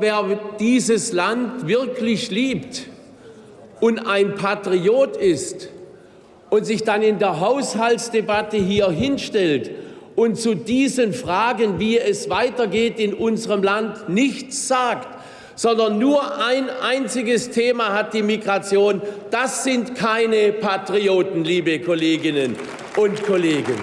Wer dieses Land wirklich liebt und ein Patriot ist und sich dann in der Haushaltsdebatte hier hinstellt und zu diesen Fragen, wie es weitergeht in unserem Land, nichts sagt, sondern nur ein einziges Thema hat die Migration. Das sind keine Patrioten, liebe Kolleginnen und Kollegen.